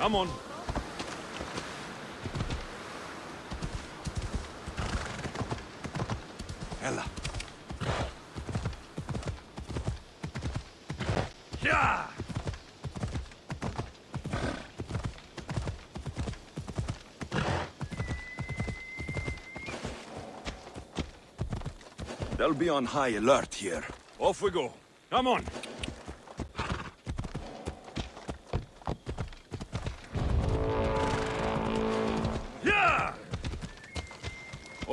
Come on. Ella. Yeah! They'll be on high alert here. Off we go. Come on.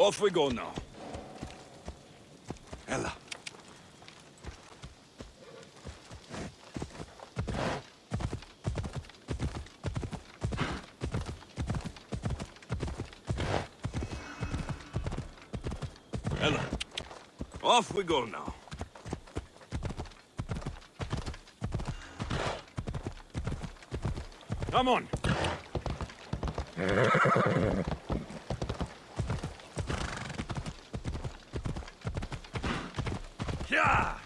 Off we go now. Ella. Ella. Off we go now. Come on. Yeah!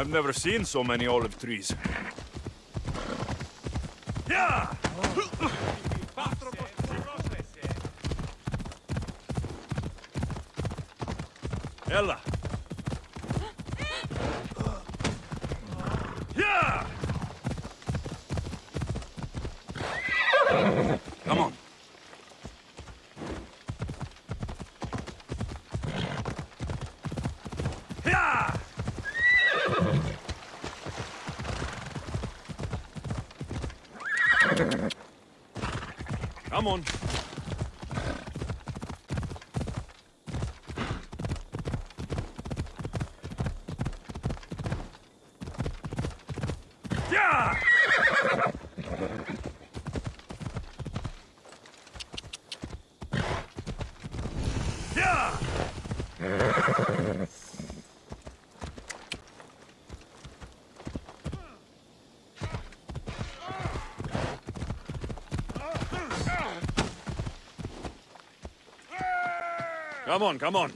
I've never seen so many olive trees. Yeah! Ella! Yeah! Come on. Yeah! Come on. Yeah! Yeah! Come on, come on.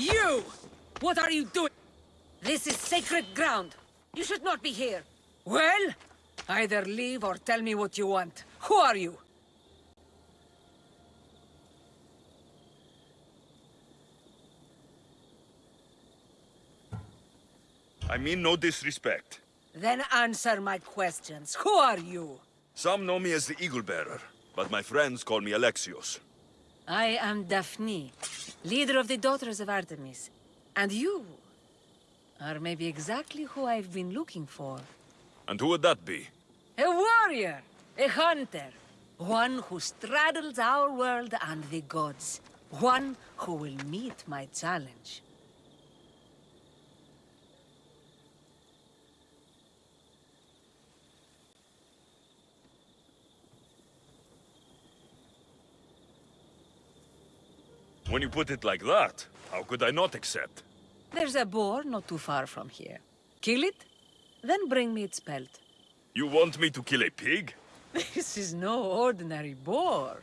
You! What are you doing? This is sacred ground. You should not be here. Well, either leave or tell me what you want. Who are you? I mean no disrespect. Then answer my questions. Who are you? Some know me as the Eagle Bearer, but my friends call me Alexios. I am Daphne, leader of the Daughters of Artemis. And you are maybe exactly who I've been looking for. And who would that be? A warrior, a hunter, one who straddles our world and the gods. One who will meet my challenge. When you put it like that, how could I not accept? There's a boar not too far from here. Kill it, then bring me its pelt. You want me to kill a pig? This is no ordinary boar.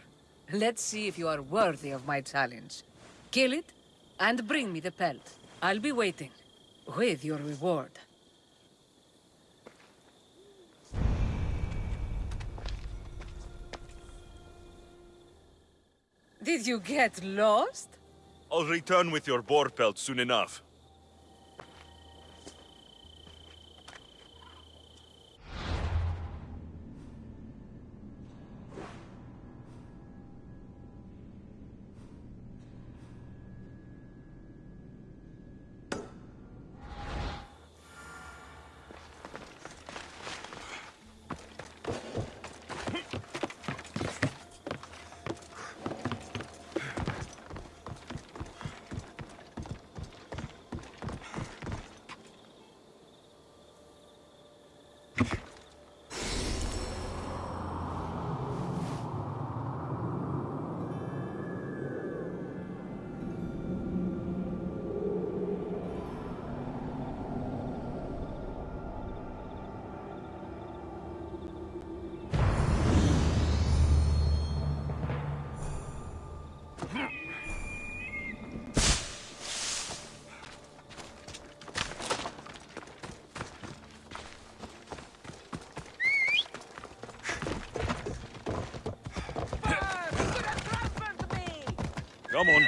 Let's see if you are worthy of my challenge. Kill it, and bring me the pelt. I'll be waiting, with your reward. Did you get lost? I'll return with your boar pelt soon enough. Come on.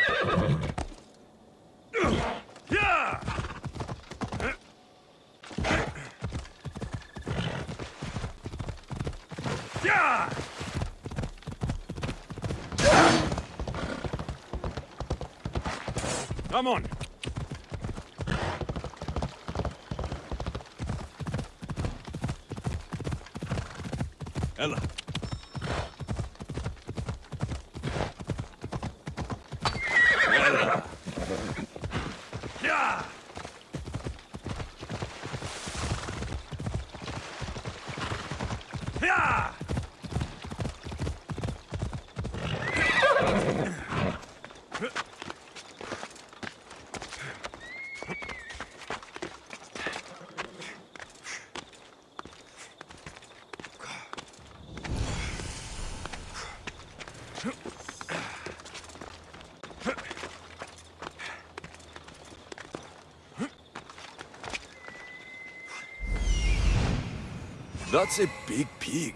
Come on. Ella. Ella. Yeah! Yeah! That's a big pig.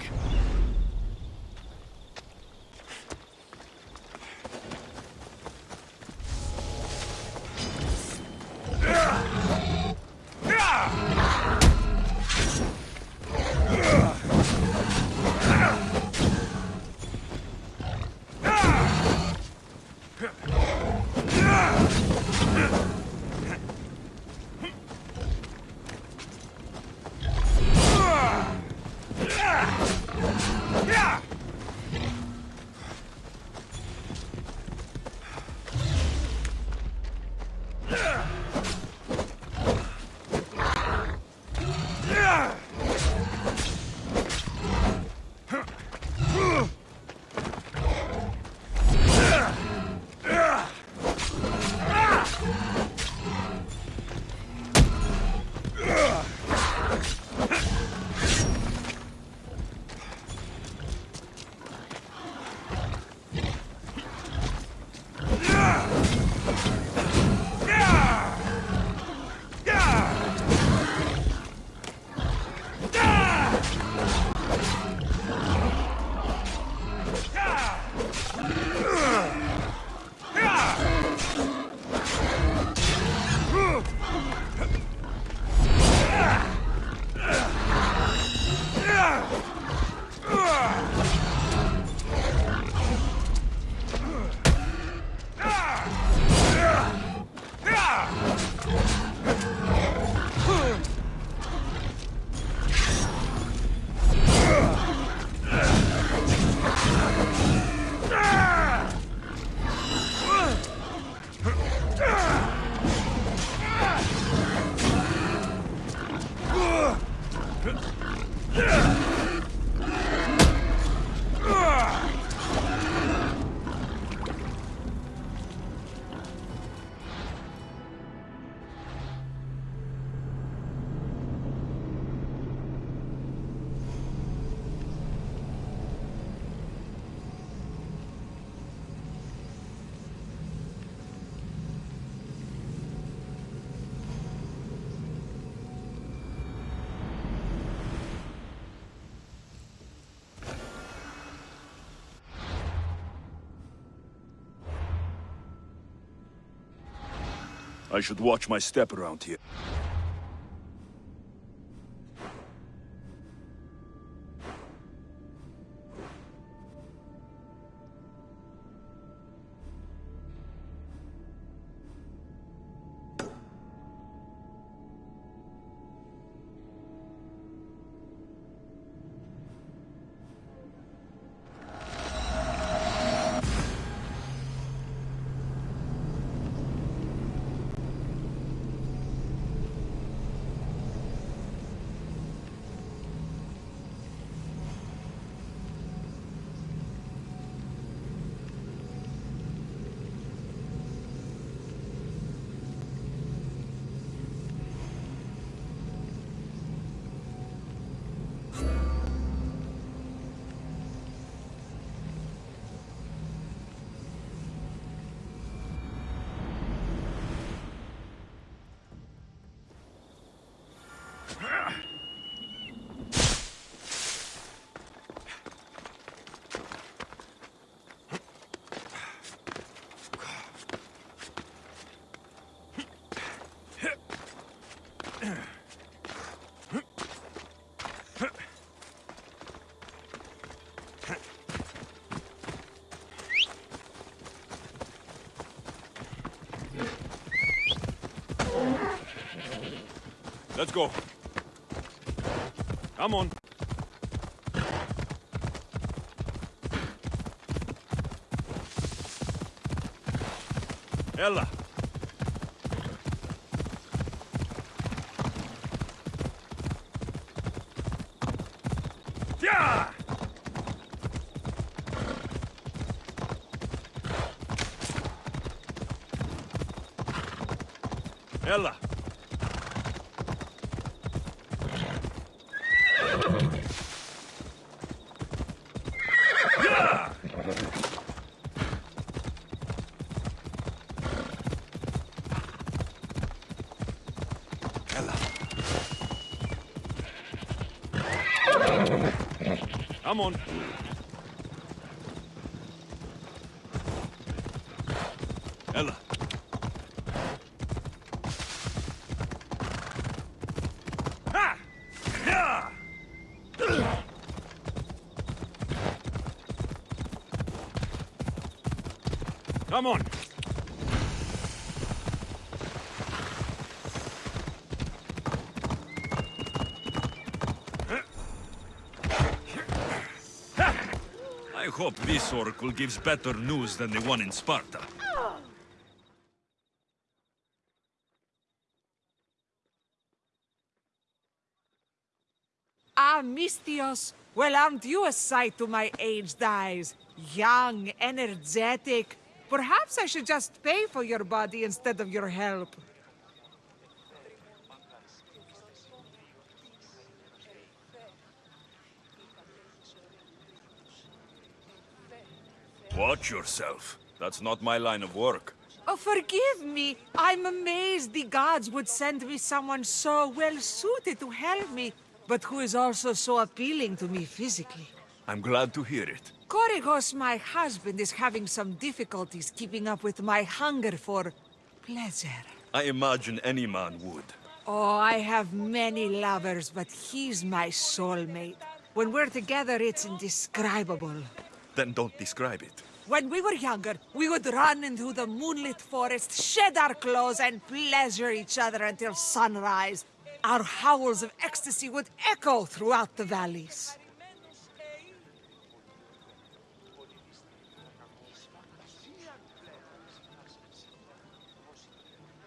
I should watch my step around here. Let's go. Come on. Ella. Yeah! Ella. Come on. Ella. Ha! Yeah! Come on. I hope this oracle gives better news than the one in Sparta. Ah, Misthios, well, aren't you a sight to my aged eyes? Young, energetic. Perhaps I should just pay for your body instead of your help. Watch yourself. That's not my line of work. Oh, forgive me. I'm amazed the gods would send me someone so well suited to help me, but who is also so appealing to me physically. I'm glad to hear it. Korigos, my husband, is having some difficulties keeping up with my hunger for pleasure. I imagine any man would. Oh, I have many lovers, but he's my soulmate. When we're together, it's indescribable. Then don't describe it. When we were younger, we would run into the moonlit forest, shed our clothes, and pleasure each other until sunrise. Our howls of ecstasy would echo throughout the valleys.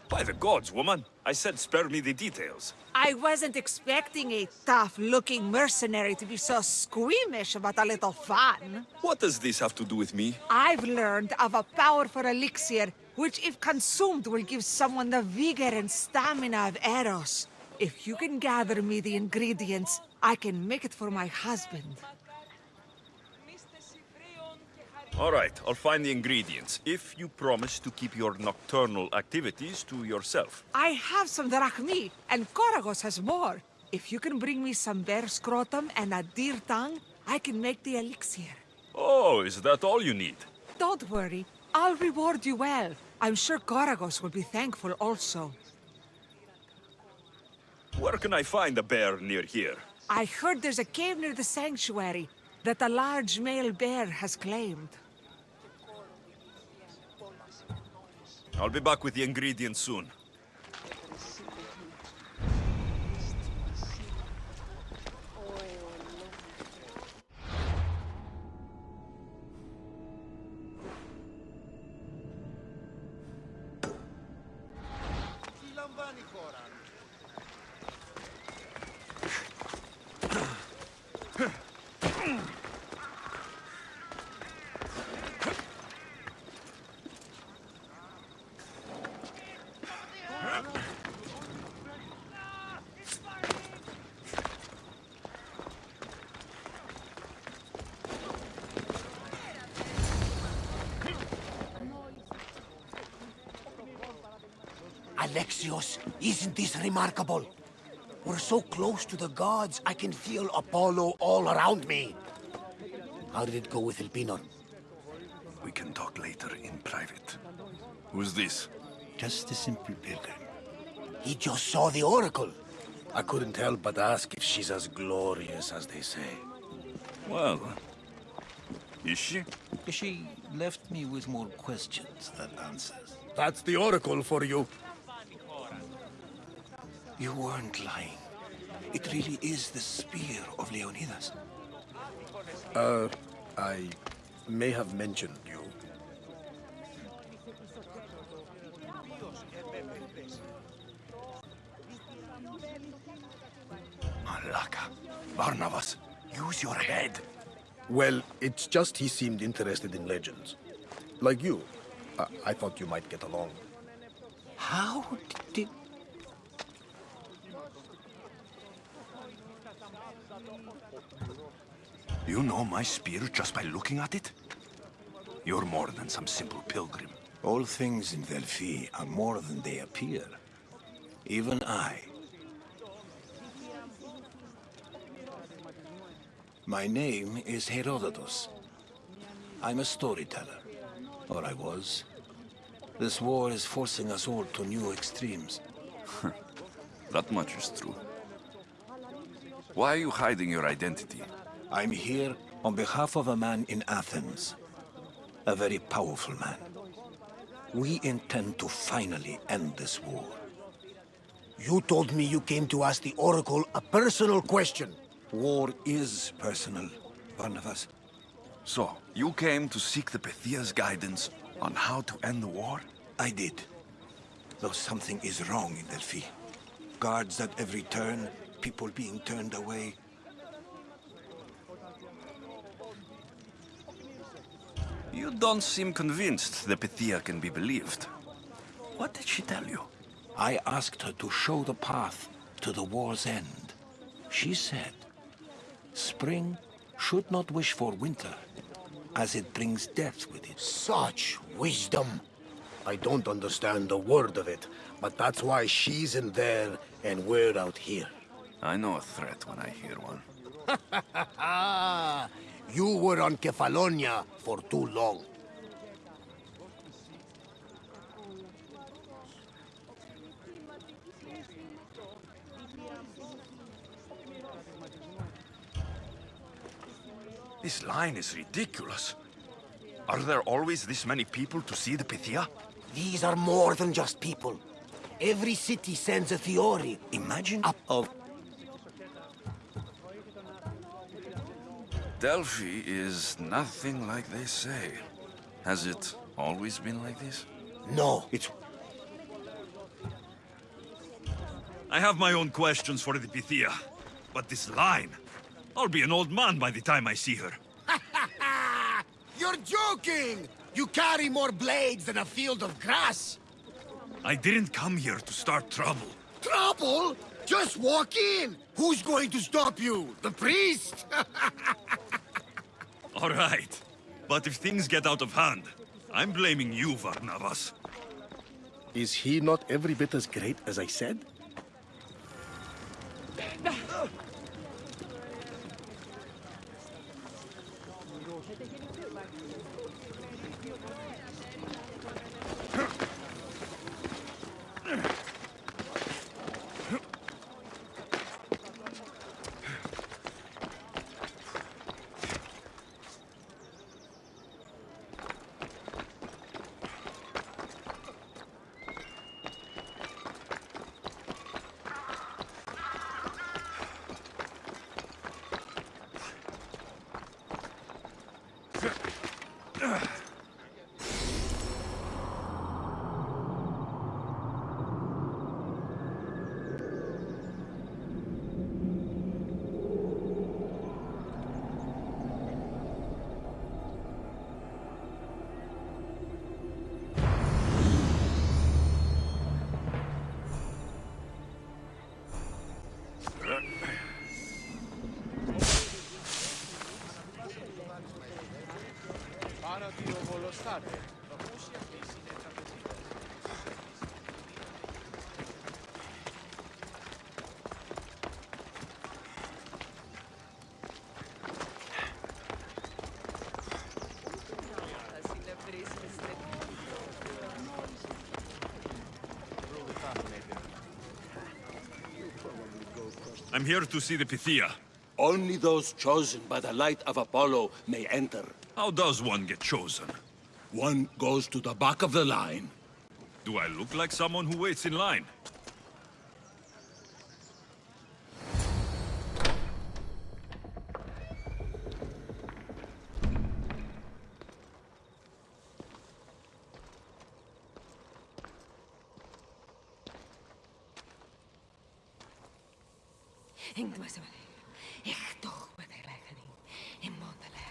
By the gods, woman. I said spare me the details. I wasn't expecting a tough-looking mercenary to be so squeamish about a little fun. What does this have to do with me? I've learned of a powerful elixir, which if consumed will give someone the vigor and stamina of Eros. If you can gather me the ingredients, I can make it for my husband. All right, I'll find the ingredients. If you promise to keep your nocturnal activities to yourself. I have some drachmae, and Koragos has more. If you can bring me some bear scrotum and a deer tongue, I can make the elixir. Oh, is that all you need? Don't worry, I'll reward you well. I'm sure Koragos will be thankful also. Where can I find a bear near here? I heard there's a cave near the sanctuary that a large male bear has claimed. I'll be back with the ingredients soon. Alexios, isn't this remarkable? We're so close to the gods, I can feel Apollo all around me. How did it go with Elpinor? We can talk later in private. Who's this? Just a simple pilgrim. He just saw the oracle. I couldn't help but ask if she's as glorious as they say. Well, is she? She left me with more questions than answers. That's the oracle for you. You weren't lying. It really is the spear of Leonidas. Uh, I may have mentioned you. Malaka. Barnabas, use your head. Well, it's just he seemed interested in legends. Like you. I, I thought you might get along. How You know my spear just by looking at it? You're more than some simple pilgrim. All things in Delphi are more than they appear. Even I. My name is Herodotus. I'm a storyteller. Or I was. This war is forcing us all to new extremes. That much is true. Why are you hiding your identity? I'm here on behalf of a man in Athens. A very powerful man. We intend to finally end this war. You told me you came to ask the Oracle a personal question. War is personal, Barnabas. So, you came to seek the Pythia's guidance on how to end the war? I did. Though something is wrong in Delphi. Guards at every turn, people being turned away. You don't seem convinced the Pythia can be believed. What did she tell you? I asked her to show the path to the war's end. She said, Spring should not wish for winter, as it brings death with it. Such wisdom. I don't understand a word of it, but that's why she's in there and we're out here. I know a threat when I hear one. You were on Kephallonia for too long. This line is ridiculous. Are there always this many people to see the Pythia? These are more than just people. Every city sends a theory. Imagine Up. of Delphi is nothing like they say. Has it always been like this? No, it's I have my own questions for the Pythia. But this line... I'll be an old man by the time I see her. You're joking! You carry more blades than a field of grass. I didn't come here to start trouble. Trouble? Just walk in. Who's going to stop you? The priest? All right. But if things get out of hand, I'm blaming you, Varnavas. Is he not every bit as great as I said? I'm here to see the Pythia. Only those chosen by the light of Apollo may enter. How does one get chosen? One goes to the back of the line. Do I look like someone who waits in line? Ingdmasmane, Echtoch Madelachani, Immondale,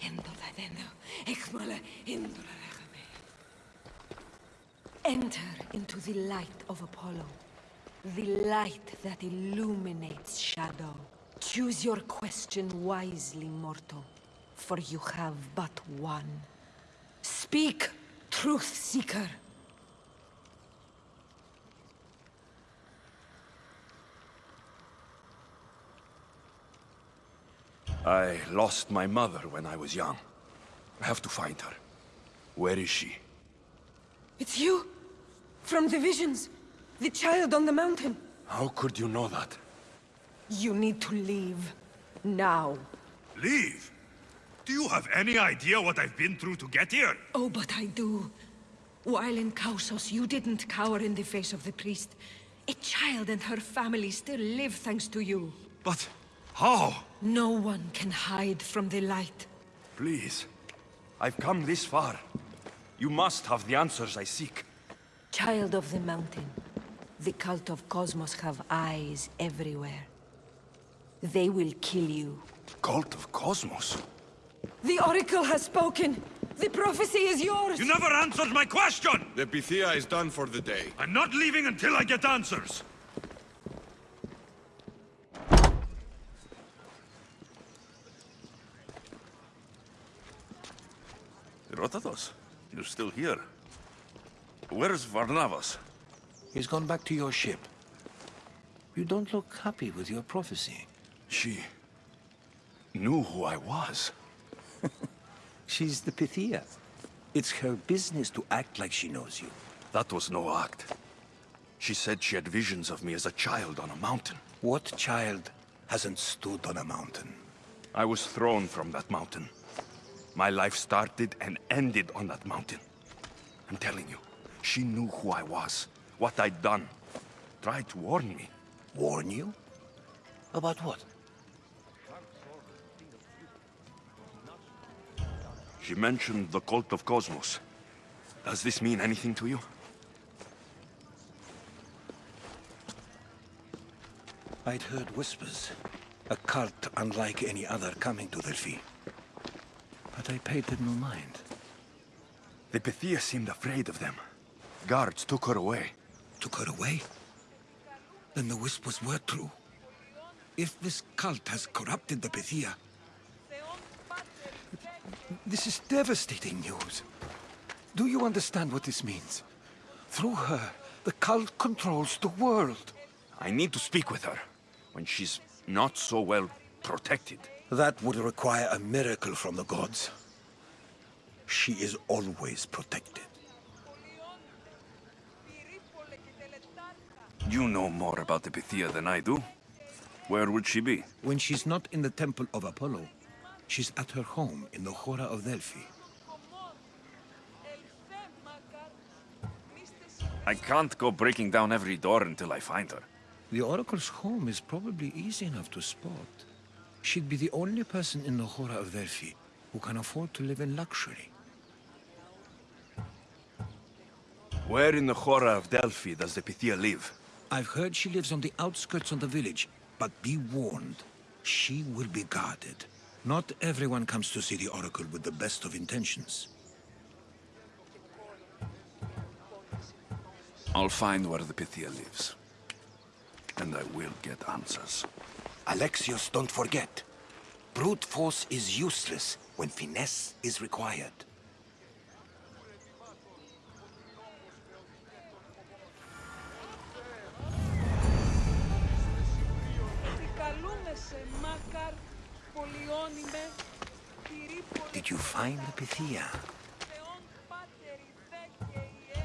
Indoladendo, Echmale, Indolachame. Enter into the light of Apollo, the light that illuminates shadow. Choose your question wisely, mortal, for you have but one. Speak, truth seeker. I lost my mother when I was young. I have to find her. Where is she? It's you! From the visions! The child on the mountain! How could you know that? You need to leave. Now. Leave? Do you have any idea what I've been through to get here? Oh, but I do. While in Kausos, you didn't cower in the face of the priest. A child and her family still live thanks to you. But how? No one can hide from the light. Please. I've come this far. You must have the answers I seek. Child of the mountain, the cult of Kosmos have eyes everywhere. They will kill you. Cult of Kosmos? The Oracle has spoken! The prophecy is yours! You never answered my question! The Pythia is done for the day. I'm not leaving until I get answers! Herodotus, you're still here. Where's Varnavas? He's gone back to your ship. You don't look happy with your prophecy. She... knew who I was. She's the Pythia. It's her business to act like she knows you. That was no act. She said she had visions of me as a child on a mountain. What child hasn't stood on a mountain? I was thrown from that mountain. My life started and ended on that mountain. I'm telling you, she knew who I was, what I'd done. Tried to warn me. Warn you? About what? She mentioned the cult of Kosmos. Does this mean anything to you? I'd heard whispers. A cult unlike any other coming to Delphi. But I paid them no mind. The Pythia seemed afraid of them. Guards took her away. Took her away? Then the whispers were true. If this cult has corrupted the Pythia... This is devastating news. Do you understand what this means? Through her, the cult controls the world. I need to speak with her, when she's not so well protected. That would require a miracle from the gods. She is always protected. You know more about the Pythia than I do. Where would she be? When she's not in the Temple of Apollo, she's at her home in the Hora of Delphi. I can't go breaking down every door until I find her. The Oracle's home is probably easy enough to spot. She'd be the only person in the Hora of Delphi who can afford to live in luxury. Where in the Hora of Delphi does the Pythia live? I've heard she lives on the outskirts of the village, but be warned, she will be guarded. Not everyone comes to see the Oracle with the best of intentions. I'll find where the Pythia lives. And I will get answers. Alexios, don't forget. Brute force is useless when finesse is required.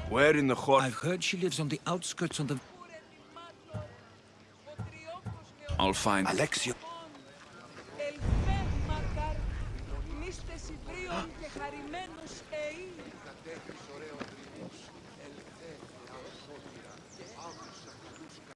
Where in the Hora? I've heard she lives on the outskirts of the... I'll find... Alexio...